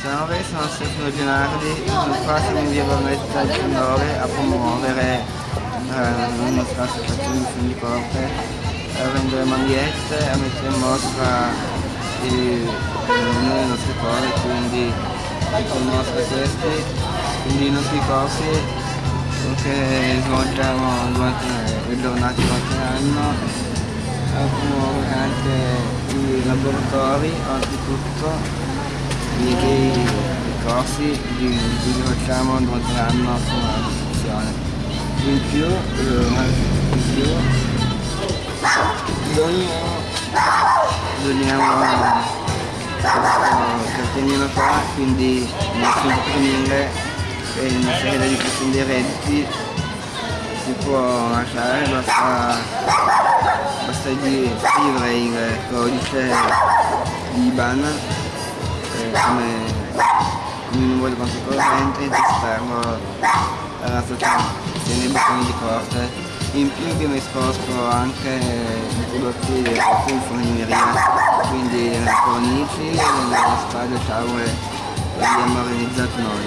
Salve, sono Stefano Gennardi, sono qua siamo in via Bornetta 19 a promuovere eh, la nostra associazione di corte, a vendere magliette, a mettere in mostra i, le nostre cose, quindi conoscere questi, quindi i nostri corsi che svolgiamo durante le giornate durante l'anno, a promuovere anche i laboratori, oltretutto i, i corsi di cui facciamo durante l'anno sulla costruzione. In più, eh, in più doniamo, questo cartellino qua, quindi nel sottolineare che in sede di questi dei redditi si può lasciare, basta, basta scrivere il codice di IBAN come, come numero di corrente ed esterno alla associazione dei bottoni di corte. In più abbiamo esposto anche i prodotti in fornimeria, quindi le cornici, le spade, tavole, le abbiamo organizzato noi.